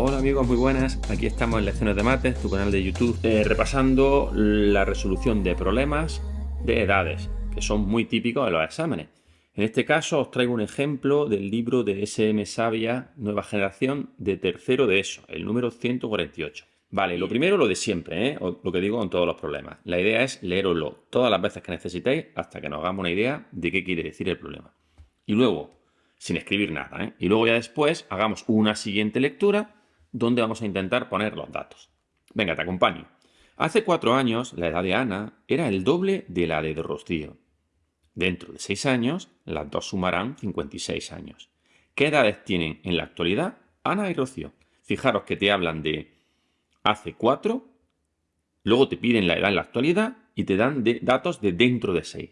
Hola amigos, muy buenas. Aquí estamos en Lecciones de Mates, tu canal de YouTube, eh, repasando la resolución de problemas de edades, que son muy típicos de los exámenes. En este caso os traigo un ejemplo del libro de SM Sabia Nueva Generación de tercero de ESO, el número 148. Vale, lo primero lo de siempre, ¿eh? lo que digo con todos los problemas. La idea es leeroslo todas las veces que necesitéis hasta que nos hagamos una idea de qué quiere decir el problema. Y luego, sin escribir nada, ¿eh? y luego ya después hagamos una siguiente lectura donde vamos a intentar poner los datos. Venga, te acompaño. Hace cuatro años, la edad de Ana era el doble de la de Rocío. Dentro de seis años, las dos sumarán 56 años. ¿Qué edades tienen en la actualidad Ana y Rocío? Fijaros que te hablan de hace 4, luego te piden la edad en la actualidad y te dan datos de dentro de 6.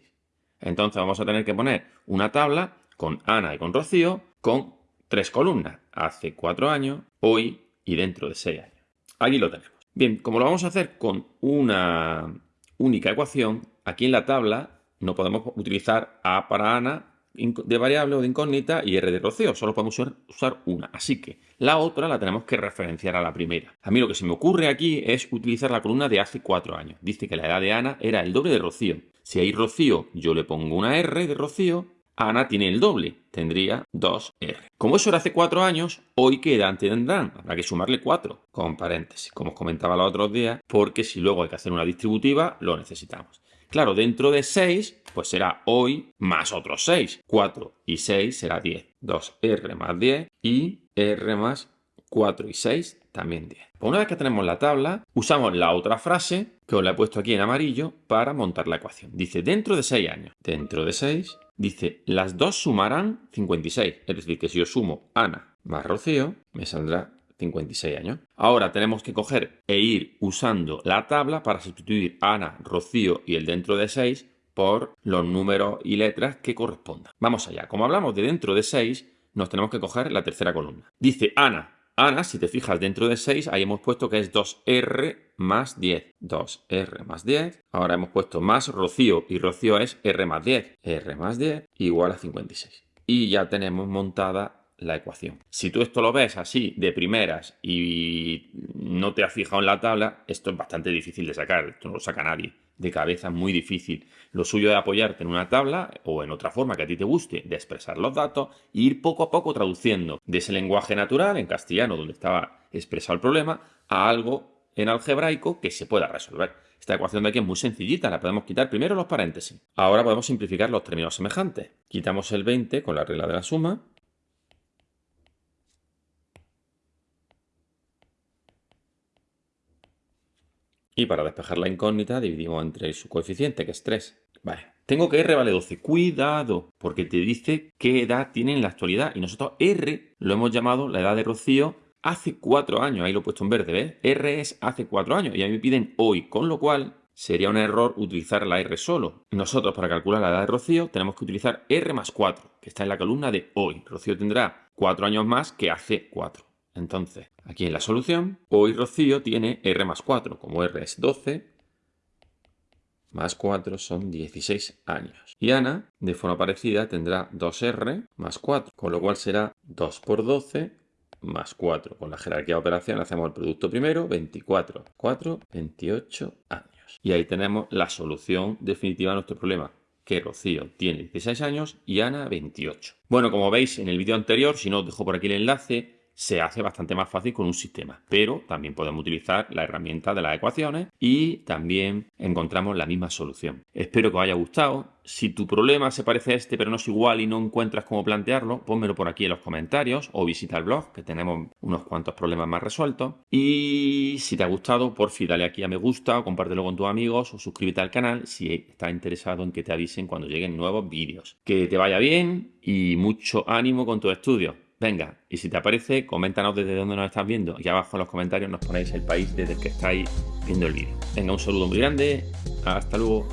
Entonces vamos a tener que poner una tabla con Ana y con Rocío con tres columnas. Hace 4 años, hoy y dentro de 6 años. Aquí lo tenemos. Bien, como lo vamos a hacer con una única ecuación, aquí en la tabla no podemos utilizar A para Ana de variable o de incógnita y R de Rocío. Solo podemos usar una. Así que la otra la tenemos que referenciar a la primera. A mí lo que se me ocurre aquí es utilizar la columna de hace cuatro años. Dice que la edad de Ana era el doble de Rocío. Si hay Rocío, yo le pongo una R de Rocío. Ana tiene el doble, tendría 2R. Como eso era hace cuatro años, hoy ¿qué edad tendrán? Habrá que sumarle 4, con paréntesis, como os comentaba los otros días, porque si luego hay que hacer una distributiva, lo necesitamos. Claro, dentro de 6, pues será hoy más otros 6. 4 y 6 será 10. 2R más 10 y R más 4 y 6 también 10. Pues una vez que tenemos la tabla, usamos la otra frase, que os la he puesto aquí en amarillo, para montar la ecuación. Dice, dentro de 6 años. Dentro de 6, dice, las dos sumarán 56. Es decir, que si yo sumo Ana más Rocío, me saldrá 56 años. Ahora tenemos que coger e ir usando la tabla para sustituir Ana, Rocío y el dentro de 6 por los números y letras que correspondan. Vamos allá. Como hablamos de dentro de 6, nos tenemos que coger la tercera columna. Dice Ana. Ana, si te fijas dentro de 6, ahí hemos puesto que es 2R más 10. 2R más 10. Ahora hemos puesto más Rocío y Rocío es R más 10. R más 10 igual a 56. Y ya tenemos montada la ecuación. Si tú esto lo ves así de primeras y no te has fijado en la tabla, esto es bastante difícil de sacar, esto no lo saca nadie. De cabeza muy difícil. Lo suyo es apoyarte en una tabla o en otra forma que a ti te guste de expresar los datos e ir poco a poco traduciendo de ese lenguaje natural en castellano donde estaba expresado el problema a algo en algebraico que se pueda resolver. Esta ecuación de aquí es muy sencillita, la podemos quitar primero los paréntesis. Ahora podemos simplificar los términos semejantes. Quitamos el 20 con la regla de la suma Y para despejar la incógnita dividimos entre su coeficiente, que es 3. Vale. Tengo que R vale 12. Cuidado, porque te dice qué edad tiene en la actualidad. Y nosotros R lo hemos llamado la edad de Rocío hace 4 años. Ahí lo he puesto en verde, ¿ves? R es hace 4 años y a mí me piden hoy, con lo cual sería un error utilizar la R solo. Nosotros para calcular la edad de Rocío tenemos que utilizar R más 4, que está en la columna de hoy. Rocío tendrá 4 años más que hace 4. Entonces, aquí en la solución, hoy Rocío tiene R más 4. Como R es 12, más 4 son 16 años. Y Ana, de forma parecida, tendrá 2R más 4, con lo cual será 2 por 12 más 4. Con la jerarquía de operación hacemos el producto primero, 24, 4, 28 años. Y ahí tenemos la solución definitiva a nuestro problema que Rocío tiene 16 años y Ana 28. Bueno, como veis en el vídeo anterior, si no os dejo por aquí el enlace, se hace bastante más fácil con un sistema. Pero también podemos utilizar la herramienta de las ecuaciones y también encontramos la misma solución. Espero que os haya gustado. Si tu problema se parece a este pero no es igual y no encuentras cómo plantearlo, pónmelo por aquí en los comentarios o visita el blog que tenemos unos cuantos problemas más resueltos. Y si te ha gustado, por fin dale aquí a me gusta o compártelo con tus amigos o suscríbete al canal si estás interesado en que te avisen cuando lleguen nuevos vídeos. Que te vaya bien y mucho ánimo con tu estudio. Venga, y si te aparece, coméntanos desde dónde nos estás viendo. Y abajo en los comentarios nos ponéis el país desde el que estáis viendo el vídeo. Venga, un saludo muy grande. Hasta luego.